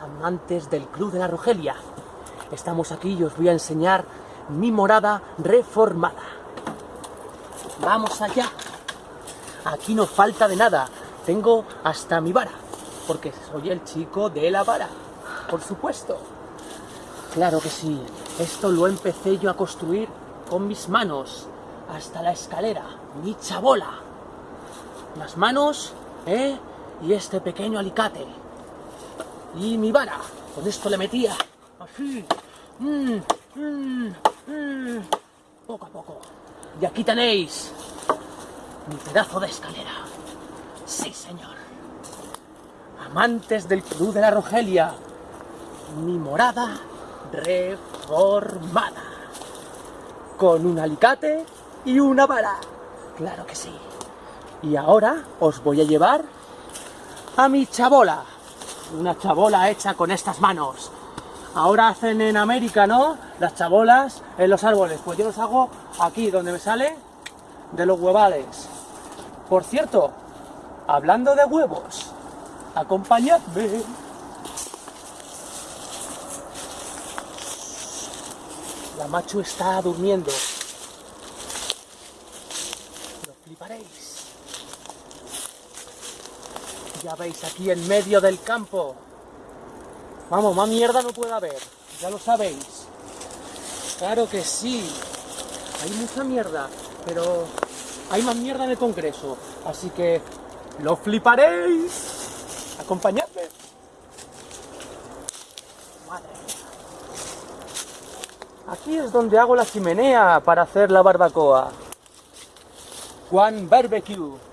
Amantes del Club de la Rogelia, estamos aquí y os voy a enseñar mi morada reformada. Vamos allá. Aquí no falta de nada. Tengo hasta mi vara, porque soy el chico de la vara, por supuesto. Claro que sí, esto lo empecé yo a construir con mis manos, hasta la escalera, mi chabola. Las manos, ¿eh? Y este pequeño alicate y mi vara. Con esto le metía así, mm, mm, mm, poco a poco. Y aquí tenéis mi pedazo de escalera. Sí, señor. Amantes del Club de la Rogelia, mi morada reformada. Con un alicate y una vara. Claro que sí. Y ahora os voy a llevar a mi chabola una chabola hecha con estas manos. Ahora hacen en América, ¿no? Las chabolas en los árboles. Pues yo los hago aquí, donde me sale de los huevales. Por cierto, hablando de huevos, acompañadme. La macho está durmiendo. Lo fliparéis. Ya veis, aquí en medio del campo. Vamos, más mierda no puede haber, ya lo sabéis. Claro que sí, hay mucha mierda, pero hay más mierda en el Congreso. Así que lo fliparéis. Acompañadme. Madre mía. Aquí es donde hago la chimenea para hacer la barbacoa. Juan Barbecue.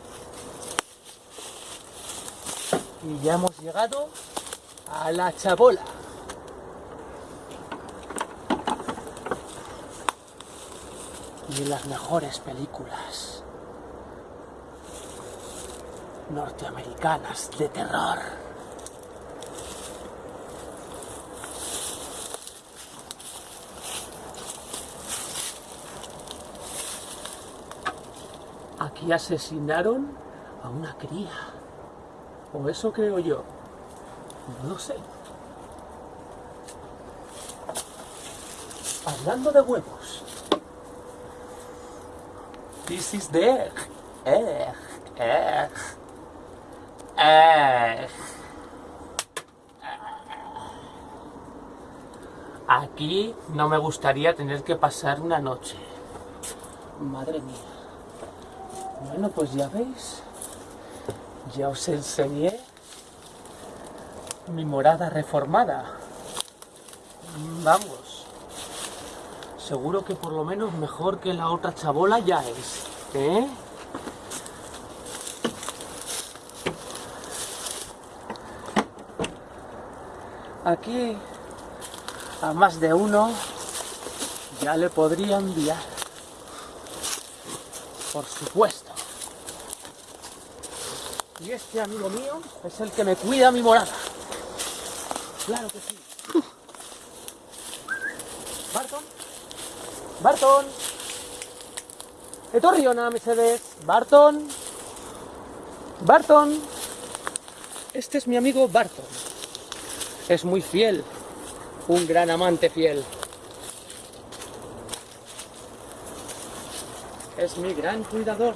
Y ya hemos llegado a la chabola. Y las mejores películas norteamericanas de terror. Aquí asesinaron a una cría. O eso creo yo. No lo sé. Hablando de huevos. This is the egg. Egg. Aquí no me gustaría tener que pasar una noche. Madre mía. Bueno, pues ya veis. Ya os enseñé mi morada reformada. Vamos. Seguro que por lo menos mejor que la otra chabola ya es. ¿Eh? Aquí a más de uno ya le podría enviar. Por supuesto. Y este amigo mío es el que me cuida mi morada. Claro que sí. Barton. Barton. Etorriona, Mercedes. Barton. Barton. Este es mi amigo Barton. Es muy fiel. Un gran amante fiel. Es mi gran cuidador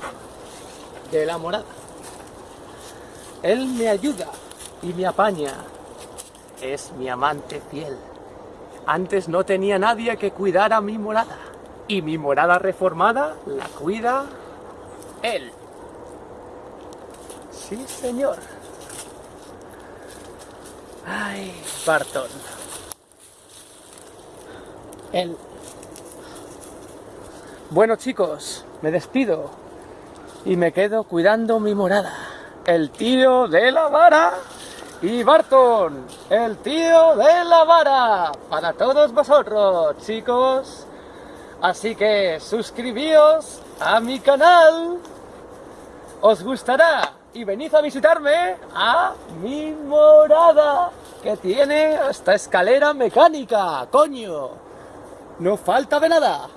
de la morada. Él me ayuda y me apaña. Es mi amante fiel. Antes no tenía nadie que cuidara mi morada. Y mi morada reformada la cuida él. Sí, señor. Ay, Barton. Él. Bueno, chicos, me despido. Y me quedo cuidando mi morada el tío de la vara y Barton, el tío de la vara, para todos vosotros, chicos. Así que suscribíos a mi canal, os gustará y venid a visitarme a mi morada, que tiene hasta escalera mecánica, coño. No falta de nada.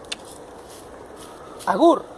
Agur.